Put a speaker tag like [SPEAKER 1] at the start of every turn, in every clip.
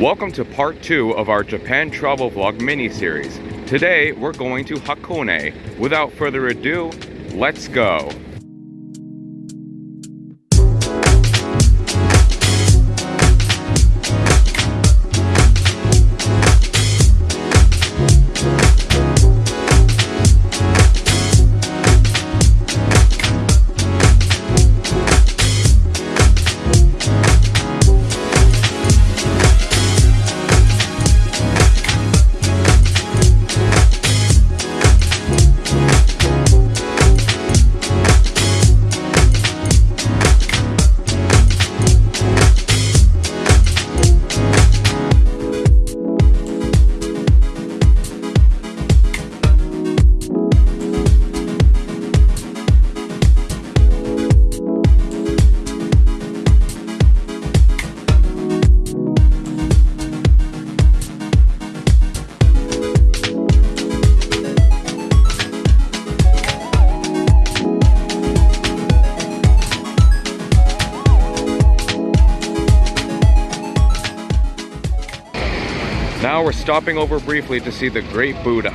[SPEAKER 1] Welcome to part two of our Japan travel vlog mini-series. Today, we're going to Hakone. Without further ado, let's go. Now we're stopping over briefly to see the Great Buddha.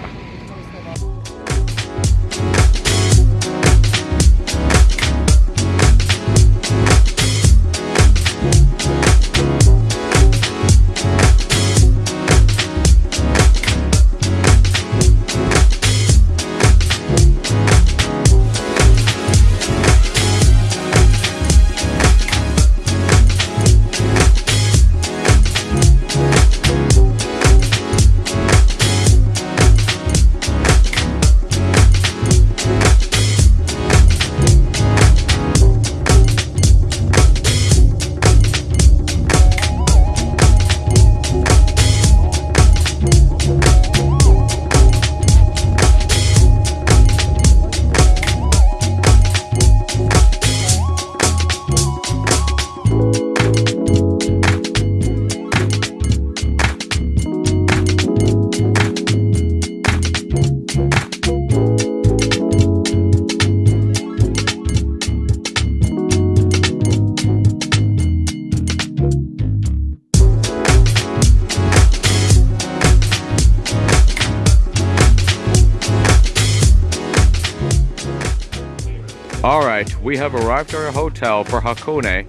[SPEAKER 1] Alright, we have arrived at our hotel for Hakone,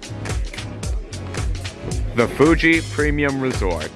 [SPEAKER 1] the Fuji Premium Resort.